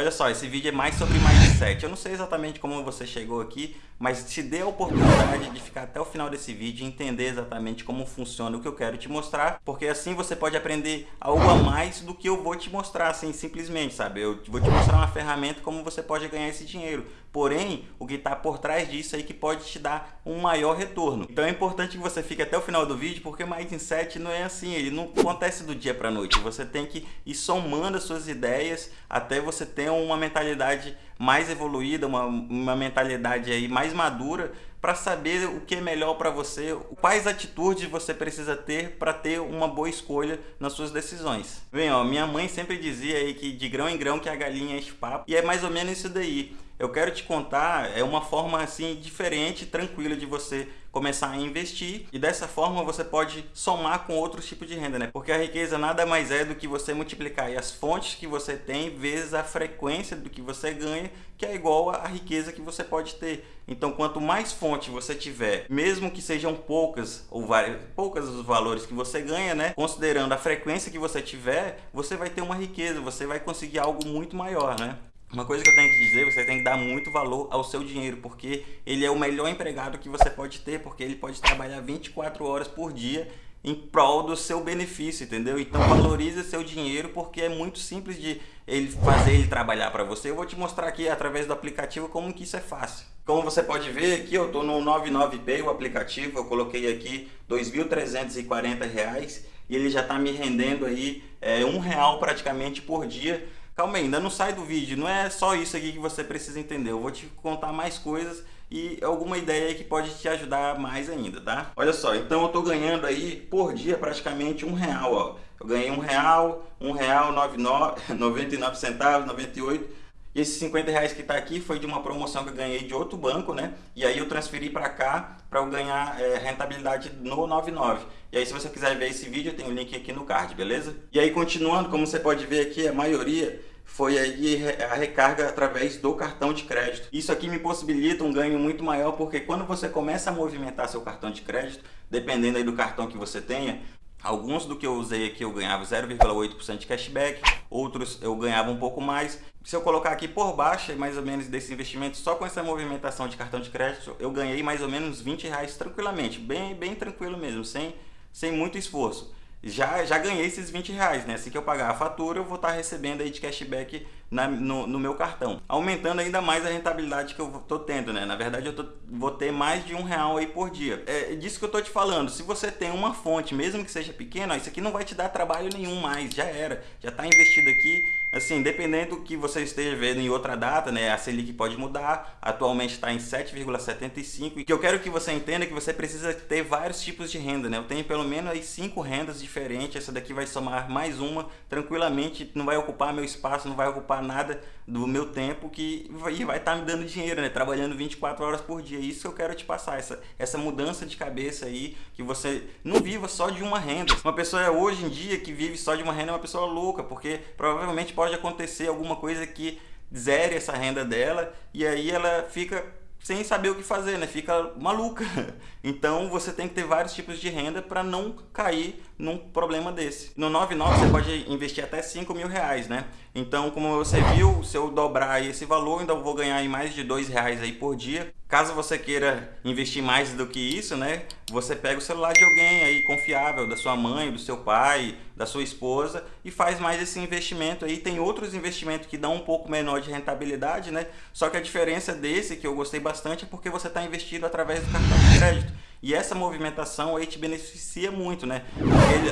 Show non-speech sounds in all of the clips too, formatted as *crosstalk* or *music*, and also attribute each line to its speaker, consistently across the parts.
Speaker 1: Olha só, esse vídeo é mais sobre mindset. Eu não sei exatamente como você chegou aqui, mas te dê a oportunidade de ficar até o final desse vídeo e entender exatamente como funciona o que eu quero te mostrar, porque assim você pode aprender algo a mais do que eu vou te mostrar, assim, simplesmente, sabe? Eu vou te mostrar uma ferramenta como você pode ganhar esse dinheiro. Porém, o que está por trás disso aí que pode te dar um maior retorno. Então é importante que você fique até o final do vídeo, porque mindset não é assim, ele não acontece do dia para noite. Você tem que ir somando as suas ideias até você ter uma mentalidade mais evoluída, uma, uma mentalidade aí mais madura para saber o que é melhor para você, quais atitudes você precisa ter para ter uma boa escolha nas suas decisões. Bem, ó, minha mãe sempre dizia aí que de grão em grão que a galinha enche papo, e é mais ou menos isso daí eu quero te contar é uma forma assim diferente, tranquila de você começar a investir e dessa forma você pode somar com outros tipos de renda, né? Porque a riqueza nada mais é do que você multiplicar as fontes que você tem vezes a frequência do que você ganha, que é igual à riqueza que você pode ter. Então, quanto mais fonte você tiver, mesmo que sejam poucas ou várias, poucas os valores que você ganha, né? Considerando a frequência que você tiver, você vai ter uma riqueza, você vai conseguir algo muito maior, né? Uma coisa que eu tenho que dizer, você tem que dar muito valor ao seu dinheiro, porque ele é o melhor empregado que você pode ter, porque ele pode trabalhar 24 horas por dia em prol do seu benefício, entendeu? Então valorize seu dinheiro porque é muito simples de ele fazer ele trabalhar para você. Eu vou te mostrar aqui através do aplicativo como que isso é fácil. Como você pode ver aqui, eu estou no 99Pay, o aplicativo, eu coloquei aqui R$ 2.340 e ele já está me rendendo aí é, um real praticamente por dia Calma aí, ainda não sai do vídeo, não é só isso aqui que você precisa entender. Eu vou te contar mais coisas e alguma ideia que pode te ajudar mais ainda, tá? Olha só, então eu tô ganhando aí por dia praticamente um real, ó. Eu ganhei um real, um real, nove, nove, 99 centavos, 98 e esses 50 reais que está aqui foi de uma promoção que eu ganhei de outro banco, né? E aí eu transferi para cá para eu ganhar é, rentabilidade no 99. E aí se você quiser ver esse vídeo, tem o link aqui no card, beleza? E aí continuando, como você pode ver aqui, a maioria foi aí a recarga através do cartão de crédito. Isso aqui me possibilita um ganho muito maior, porque quando você começa a movimentar seu cartão de crédito, dependendo aí do cartão que você tenha, alguns do que eu usei aqui eu ganhava 0,8% de cashback, outros eu ganhava um pouco mais. Se eu colocar aqui por baixo, mais ou menos desse investimento, só com essa movimentação de cartão de crédito, eu ganhei mais ou menos 20 reais tranquilamente, bem, bem tranquilo mesmo, sem, sem muito esforço já, já ganhei esses 20 reais, né? Assim que eu pagar a fatura, eu vou estar recebendo aí de cashback na, no, no, meu cartão. Aumentando ainda mais a rentabilidade que eu estou tendo, né? Na verdade, eu tô, vou ter mais de um real aí por dia. É disso que eu estou te falando. Se você tem uma fonte, mesmo que seja pequena, isso aqui não vai te dar trabalho nenhum mais. Já era. Já está investido aqui Assim, dependendo do que você esteja vendo em outra data, né, a Selic pode mudar, atualmente está em 7,75 e que eu quero que você entenda que você precisa ter vários tipos de renda, né? Eu tenho pelo menos aí cinco rendas diferentes, essa daqui vai somar mais uma, tranquilamente, não vai ocupar meu espaço, não vai ocupar nada do meu tempo que vai estar tá me dando dinheiro, né? Trabalhando 24 horas por dia. Isso que eu quero te passar, essa, essa mudança de cabeça aí, que você não viva só de uma renda. Uma pessoa hoje em dia que vive só de uma renda é uma pessoa louca, porque provavelmente pode acontecer alguma coisa que zere essa renda dela e aí ela fica sem saber o que fazer, né? Fica maluca. *laughs* Então você tem que ter vários tipos de renda para não cair num problema desse. No 99 você pode investir até 5 mil reais, né? Então, como você viu, se eu dobrar esse valor, ainda vou ganhar mais de dois reais aí por dia. Caso você queira investir mais do que isso, né? Você pega o celular de alguém aí confiável, da sua mãe, do seu pai, da sua esposa e faz mais esse investimento aí. Tem outros investimentos que dão um pouco menor de rentabilidade, né? Só que a diferença desse, que eu gostei bastante, é porque você está investido através do cartão de crédito. E essa movimentação aí te beneficia muito, né?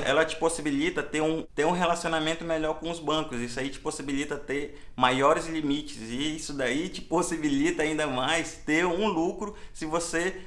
Speaker 1: Ela te possibilita ter um, ter um relacionamento melhor com os bancos. Isso aí te possibilita ter maiores limites. E isso daí te possibilita ainda mais ter um lucro se você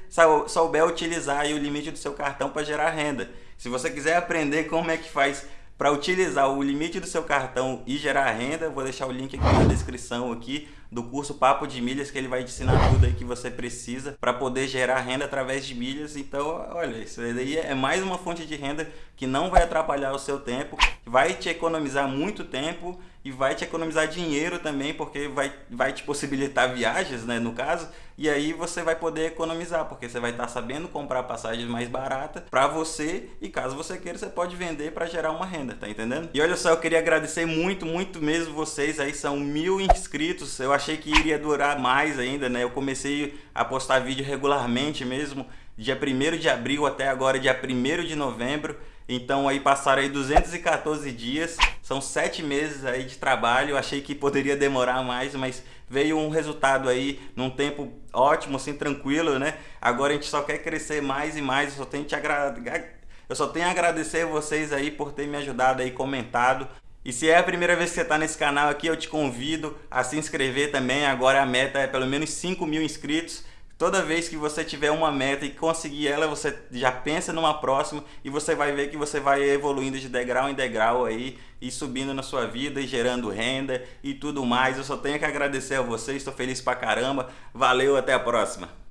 Speaker 1: souber utilizar o limite do seu cartão para gerar renda. Se você quiser aprender como é que faz para utilizar o limite do seu cartão e gerar renda, vou deixar o link aqui na descrição aqui do curso Papo de Milhas, que ele vai te ensinar tudo aí que você precisa para poder gerar renda através de milhas. Então, olha, isso aí é mais uma fonte de renda que não vai atrapalhar o seu tempo, vai te economizar muito tempo e vai te economizar dinheiro também, porque vai, vai te possibilitar viagens, né, no caso, e aí você vai poder economizar, porque você vai estar sabendo comprar passagens mais baratas para você. E caso você queira, você pode vender para gerar uma renda, tá entendendo? E olha só, eu queria agradecer muito, muito mesmo vocês aí, são mil inscritos, eu achei que iria durar mais ainda, né? Eu comecei a postar vídeo regularmente mesmo, dia 1 de abril até agora, dia 1 de novembro, então aí passaram aí 214 dias, são sete meses aí de trabalho, achei que poderia demorar mais, mas veio um resultado aí num tempo ótimo, assim, tranquilo, né? Agora a gente só quer crescer mais e mais, eu só tenho, te agra... eu só tenho a agradecer a vocês aí por ter me ajudado aí, comentado. E se é a primeira vez que você está nesse canal aqui, eu te convido a se inscrever também, agora a meta é pelo menos 5 mil inscritos. Toda vez que você tiver uma meta e conseguir ela, você já pensa numa próxima e você vai ver que você vai evoluindo de degrau em degrau aí e subindo na sua vida e gerando renda e tudo mais. Eu só tenho que agradecer a vocês, estou feliz pra caramba. Valeu, até a próxima.